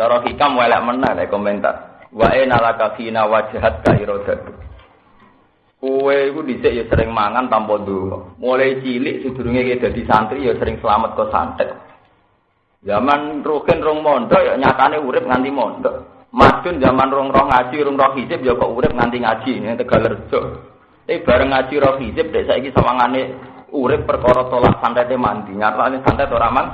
Cara hikam welek meneh lek komentar. Wa enalaka fina wajhat ka iradatu. Kowe iku dhisik ya sering mangan tanpa ndonga. Mulai cilik sedurunge kowe dadi santri ya sering selamat kok santet. Zaman rukin rong mondok ya nyatane urip nganti mondok. Madun zaman rong roh ngaji, rong roh hizib ya kok urip nganti ngaji ning Tegalerjo. Tapi bareng ngaji roh hizib dek saiki sawangane urip perkara tolak santete mandi. Nyatane santet ora man.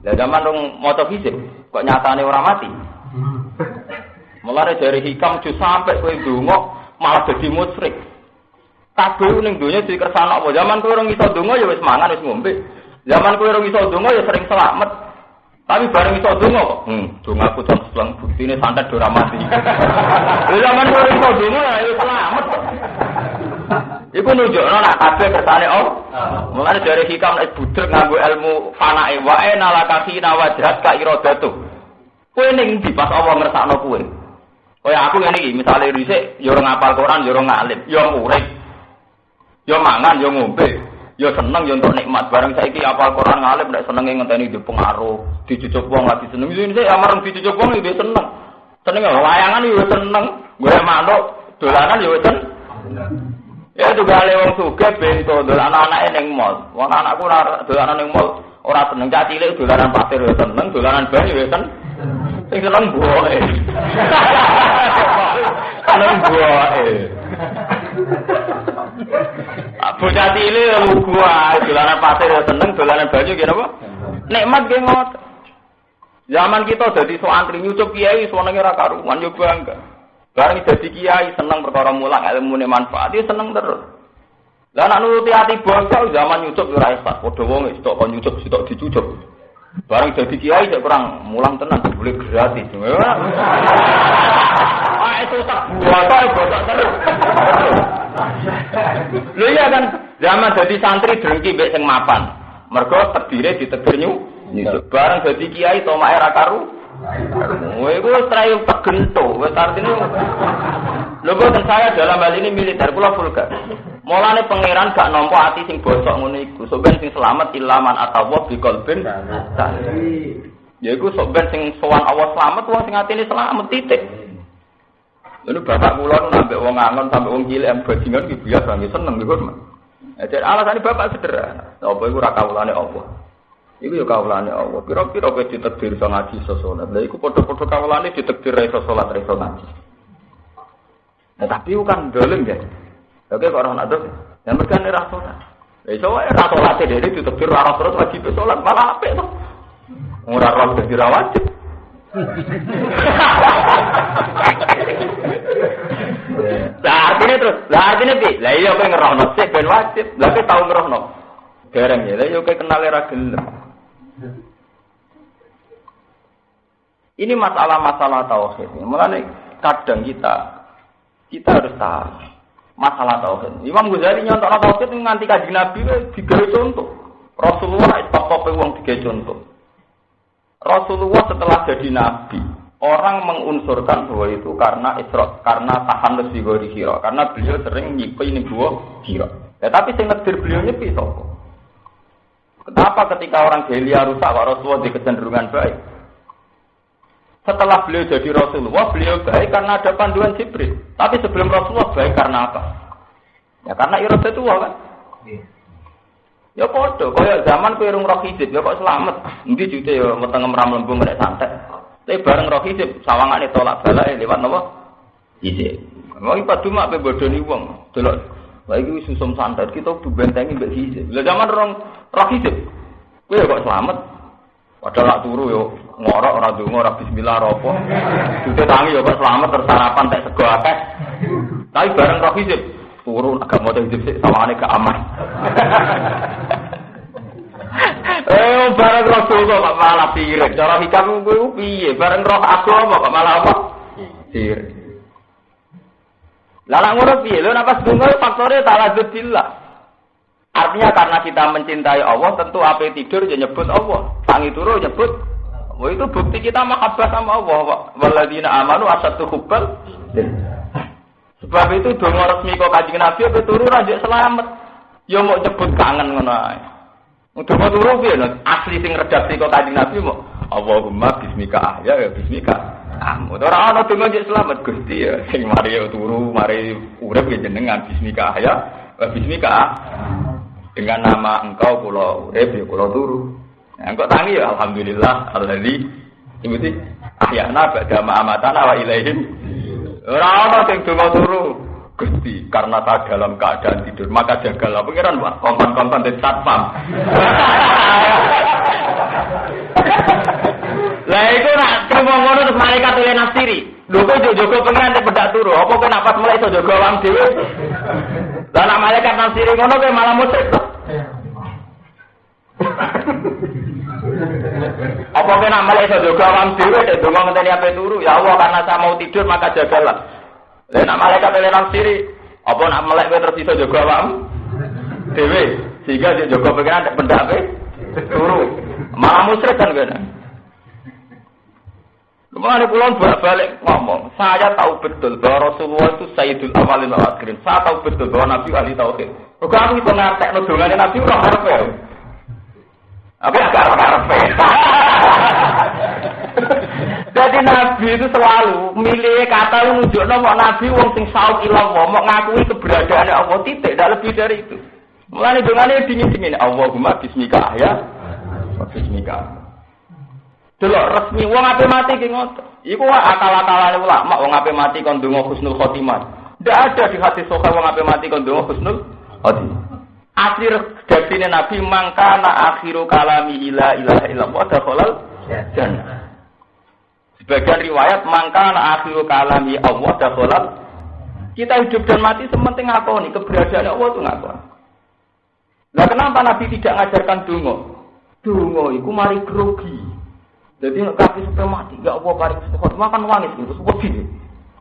Lah zaman rong maca hizib kok nyatane ora mati. Mulane dari hikam ju sampai kowe ndonga malah dadi musyrik. Kabeh ning donya dikersana apa? Zaman kowe ora iso donga ya wis mangan wis ngombe. Zaman kowe ora iso donga ya sering selamat. Tapi bareng iso donga kok. Hmm, aku jam selang buktine santet ora mati. Lha zaman kowe ora iso donga ya wis selamat. Iku nunjukno nak kabeh kersane oh. Mulane dari hikam nek budek nganggo ilmu fanae wae nalakasi nawajhat ka iradatu. Kowe ning ndi pas Allah ngersakno kowe? Kaya aku ngene iki, misale dhisik ya ora ngapal Quran, ya ora ngalim, ya urip. Ya mangan, ya ngombe, ya seneng ya untuk nikmat. Bareng saiki apal Quran ngalim nek senenge ngenteni di pengaruh, dicucuk wong lagi seneng. Ini saya amareng dicucuk wong ya seneng. Seneng ya layangan ya seneng, gue manuk dolanan ya seneng. Ya juga ale wong sugih bento dolanan anake ning mall. Wong anakku ora dolanan ning mall, ora seneng cah cilik dolanan pasir ya seneng, dolanan banyu ya seneng. Sing seneng buahe. seneng buahe. Bocah cilik lugu ae dolanan pasir ya seneng, dolanan banyu ki napa? Nikmat ki ngot. Zaman kita dadi so antri nyucup kiai senenge ora karuan yo bangga. Bareng dadi kiai seneng perkara mulang ilmu ne manfaat seneng terus. Lah nak nuruti ati bosok zaman nyucup ora esat, padha wong sitok kon nyucup sitok dicucup. Bareng dadi kiai cek kurang mulang tenan boleh gratis. Ah itu tak buat bosok terus. Lho iya kan zaman jadi santri drengki mbek sing mapan. Mergo terdiri di tegir nyu. Bareng jadi kiai toma era karu. Kowe iku wis trayo pegento, wis artine Lho boten saya dalam hal ini militer kula vulgar. Mulane pangeran gak nampa ati sing bosok ngono iku. Sok ben sing selamat ilaman atawa bi qalbin. Ya iku sok ben sing sowan Allah selamat wong sing atine selamat titik. Lalu bapak kula nu nambah wong angon sampai wong cilik am bajingan ki biasa nggih seneng niku, Mas. Jadi alasannya bapak sederhana. Apa iku ora kawulane Allah. Iku ya kawulane Allah. Kira-kira kowe ditakdir iso ngaji iso salat. Lah iku padha-padha kawulane ditakdir iso salat iso ngaji. Nah, tapi itu kan dolim ya. Oke kok orang ada, yang mereka ini rasolat. Ya iso wae rasolat dhewe ditakdir ora terus wajib salat malah apik to. Ora roh dadi ra wajib. Lah terus, lah artinya pi, lah iya kowe ngerohno sik ben wajib. Lah kowe tau ngerohno. Dereng ya, lah iya kowe kenal ra gelem. Ini masalah-masalah tauhid. Mulane kadang kita kita harus tahu masalah tauhid. Imam Ghazali nyontok tauhid nganti kaji Nabi digawe contoh. Rasulullah itu top wong digawe contoh. Rasulullah setelah jadi nabi, orang mengunsurkan bahwa itu karena isra, karena tahan lebih gori hiro, karena beliau sering nyipi ini dua hiro. Ya tapi saya ngedir beliau nyepi. Kenapa ketika orang jahiliyah rusak, Rasulullah di kecenderungan baik? Setelah beliau jadi Rasulullah, beliau baik karena ada panduan Jibril. Tapi sebelum Rasulullah baik karena apa? Ya karena iroda itu kan. Ya podo, kaya zaman kowe rung roh hijab, ya kok selamat. Endi jute ya meteng mram lembung nek santet. Tapi bareng roh hijab, sawangane tolak balake lewat napa? Hijab. Mau ipat cuma pe bodoni wong. Delok wis susum santet, kita kudu bentengi mbek hijab. Lah zaman rong roh hijab. Kowe ya kok selamat. Padahal lak turu yo ngorok ora donga ora bismillah ora apa. Jute tangi yo kok selamat tersarapan tek sego akeh. Tapi bareng roh hijab, turun agak mau sih sama gak aman. eh bareng roh tunggu kok malah sirik. Cara hikam gue piye? Bareng roh aku kok malah apa? Sirik. Lalu ngono piye? Nafas tunggu faktornya taladzud billah. Artinya karena kita mencintai Allah, tentu apa tidur ya nyebut Allah. Tangi turu nyebut Wah itu bukti kita mahabbah sama Allah. Waladina amanu asatu hubbal. Sebab itu dongo resmi kok kanjeng Nabi apa turu rajuk selamat. Ya mau nyebut kangen ngono ae. Dongo turu piye? Asli sing redaksi kok kanjeng Nabi mau Allahumma bismika ahya ya bismika amut. Ora ana donga njek selamat Gusti ya. Sing mari ya turu, mari urip ya jenengan bismika ahya wa bismika dengan nama engkau kula urip ya kula turu. Nah, engkau tangi ya alhamdulillah alladzi ibu sih ahyana ba'da ma'amatana wa ilaihim. Ora ana sing donga turu. Gusti, karena tak dalam keadaan tidur, maka jagalah pengiran, wah, kompon-kompon di satpam. Lah itu nak terima ngono terus malaikat oleh nafsiri. Lho kok jogo pengen nek bedak turu, apa kok napas mulai iso jogo awam dhewe? Lah nak malaikat nafsiri ngono musyrik to. Apa kena malah iso jogo awam dhewe nek donga ngenteni ape turu? Ya Allah karena saya mau tidur maka jagalah. Lah nak malaikat oleh nafsiri, apa nak melek kowe terus iso jogo awam dhewe sehingga dia jogo pengen nek bedak turu. Malah musyrik kan kena. Kemarin pulang balik ngomong, saya tahu betul bahwa Rasulullah itu Sayyidul Awalin wal Akhirin. Saya tahu betul bahwa Nabi ahli tauhid. Kok aku itu ngatek nudungannya Nabi ora harap ya. Apa agak ya. Jadi Nabi itu selalu milih kata menunjuk nama Nabi wong sing saut ilang mau ngakui keberadaan Allah titik, tidak lebih dari itu. Mulai dengan dingin dingin Allahumma bismika ya, bismika. Delok resmi wong ape mati ki ngoten. Iku akal-akalane ulama wong ape mati kon donga husnul khotimah. Tidak ada di hati soka wong ape mati kon donga husnul khotimah. Asli redaksine Nabi mangkana akhiru kalami ila ilaha illallah dakhalal jannah. Sebagian riwayat mangkana akhiru kalami Allah dakhalal kita hidup dan mati sementing nih keberadaan Allah itu ngakoni. Nah kenapa Nabi tidak ngajarkan dungo? Dungo itu mari grogi. Jadi kaki sampai mati, gak apa paling sepuluh makan wangis itu sepuluh gini.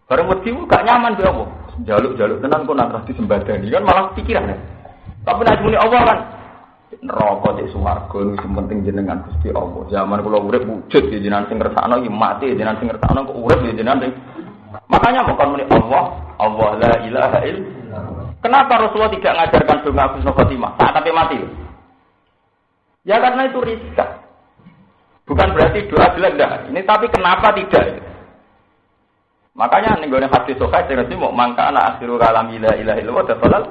Barang wedi gak nyaman dia apa? Jaluk jaluk tenan kok nak di sembadani kan malah pikiran ya. Tapi nanti muni Allah kan neraka di swarga itu penting jenengan Gusti Allah. Zaman kula urip wujud ya jenengan sing ngersakno iki mati jenengan sing ngersakno kok urip ya jenengan sing Makanya mau muni Allah, Allah la ilaha illallah. Kenapa Rasulullah tidak mengajarkan doa Husnul Khotimah saat tapi mati? Ya karena itu riskan. Bukan berarti doa jelek enggak. Ini tapi kenapa tidak? Makanya nih gue hati sokai saya mau mangka anak akhiru kalam ilah ilah ilah falal.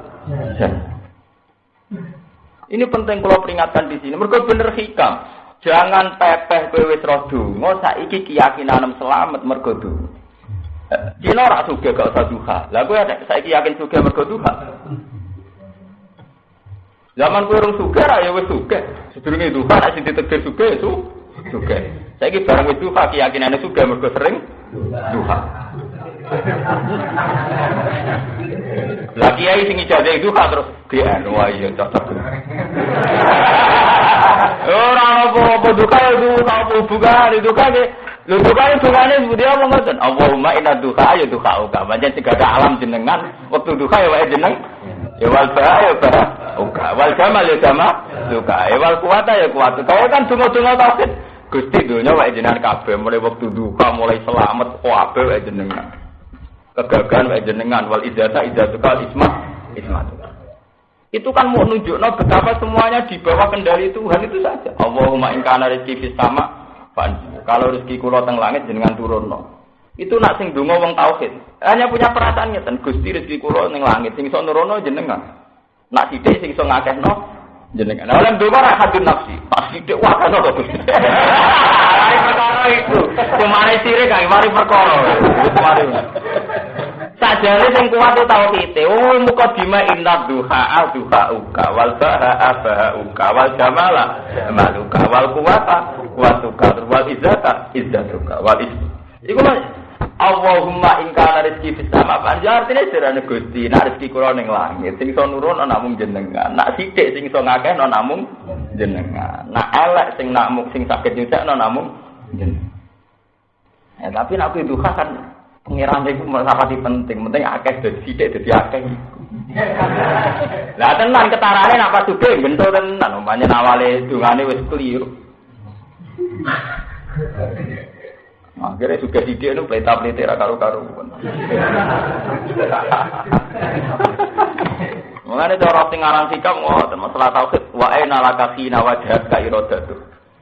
Ini penting kalau peringatkan di sini. Mereka bener hikam. Jangan pepeh kowe wis roh donga saiki keyakinan selamat mergo donga. Cina ora gak usah duha. Lah kowe saiki yakin suge mergo duha. Zaman kowe urung suge ra ya wis suge. Sedurunge duha nek sing ditegir suge itu juga. Saya ini barang itu keyakinannya juga mereka sering duha. Lagi ya sing ijazah itu kan terus dia wah iya cocok. Orang apa apa duka ya duka apa buka di duka ke Lu duka itu dukane dia apa ngoten? Allahumma inna duka ya duka uka. Banyak tiga alam jenengan waktu duka ya wae jeneng. Ya wal ba ya ba. Uka wal jamal ya jamal. Duka ya wal kuwata ya kuwata. Kau kan dungo-dungo tauhid. Gusti dunia wae jenengan kabeh mulai waktu duka mulai selamat oh ape wae jenengan. Kegagalan wae jenengan wal ijazah isma isma. Itu kan mau nunjukno betapa semuanya di bawah kendali Tuhan itu saja. Allahumma in kana rezeki fis sama kalau rezeki kula teng langit jenengan turunno. Itu nak sing donga wong tauhid. Hanya punya perasaan ngeten, Gusti rezeki kula ning langit sing iso nurono jenengan. Nak sithik sing iso ngakehno jenengan. Nah, oleh dua orang hadun nafsi, pas sidik wah kan apa tuh? Mari perkara itu, kemari sirik kan, mari perkara. Mari. Sajane sing kuat itu tau kita. Oh muka dima inna duha duha uka wal baha baha uka wal jamala maluka wal kuwata kuwatuka wal izzata izzatuka wal is. Iku Allahumma in kana rezeki sama panjang artine sirane Gusti nak rezeki kula langit sing iso nurun ana namung jenengan nak sithik sing iso ngakeh ana namung jenengan nak elek sing namung sing saged nyucakno namung jenengan ya tapi nak itu kan pengiran itu merapati penting. Penting akeh dadi sithik dadi akeh. Lah tenan ketarane nak pas suge bentuk tenan. Umpamane awale dungane wis keliru. Akhirnya juga di dia itu pelita pelita karu karu. Mengenai cara sing aran sikap ngoten masalah tauhid. Wa aina laka khina wajhat ka iradatu.